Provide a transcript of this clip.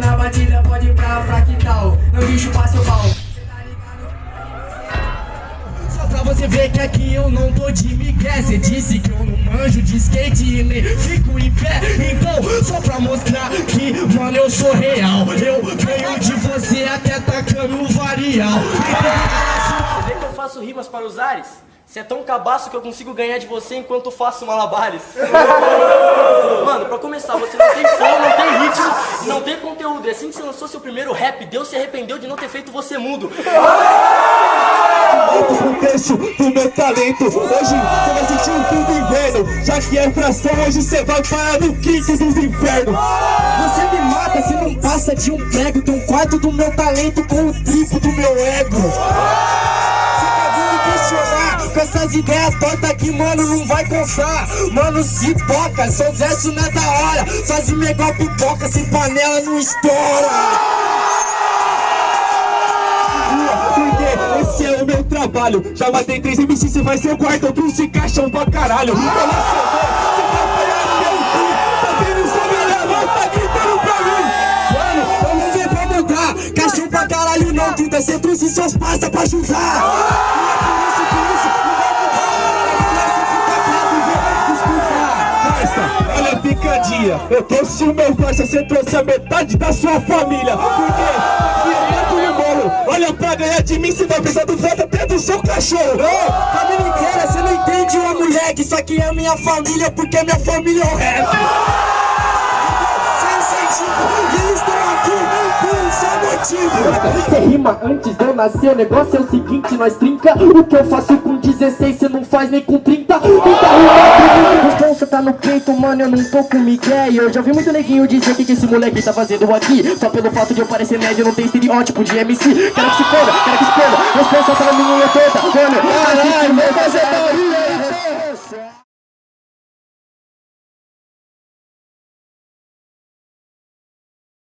Na batida, pode ir pra fractal Não deixa chupar seu pau Só pra você ver que aqui eu não tô de migué. Cê disse que eu não manjo de skate e nem fico em pé. Então, só pra mostrar que, mano, eu sou real. Eu ganho de você até tacando o varial. Você vê que eu faço rimas para os ares? Você é tão cabaço que eu consigo ganhar de você enquanto faço malabares. Mano, pra começar, você não tem flow, não tem ritmo, não E assim que você lançou seu primeiro rap, Deus se arrependeu de não ter feito você mudo. um trecho do meu talento Hoje você vai sentir o fim do inverno. Já que é fração, hoje você vai parar no quinto dos infernos. Você me mata se não passa de um prego Tem um quarto do meu talento com o triplo do meu ego com essas ideias tortas que, mano, não vai constar Mano, se toca, sou verso não é da hora. Sozinho é igual pipoca, sem panela não estoura. Esse é o meu trabalho. Já matei três MCs, você vai ser o quarto, outros se caixam pra caralho. Olha só, você vai apanhar seu cu. Tá vendo? Só minha mão, tá gritando pra mim Mano, eu não sei pra mandar Caixão pra caralho não, 30 você trouxe seus parça pra ajudar a picadinha, eu trouxe o meu parça, você trouxe a metade da sua família. Por quê? Porque dentro do bolo, olha pra ganhar de mim, você vai precisar do voto até do seu cachorro. Ô, família inteira, você não entende uma mulher que isso aqui é minha família Porque minha família é o rap Sem incentivo, e eles estão aqui por seu motivo. Você rima antes de eu nascer, o negócio é o seguinte, nós trinca. O que eu faço com 16, cê não faz nem com 30 Tenta rimar, responsa tá no peito, mano, eu não tô com Miguel Eu já vi muito neguinho dizer que, que esse moleque tá fazendo aqui. Só pelo fato de eu parecer médio, não tem estereótipo de MC Quero que se foda, quero que se foda, responsa na minha unha toda Mano, caralho,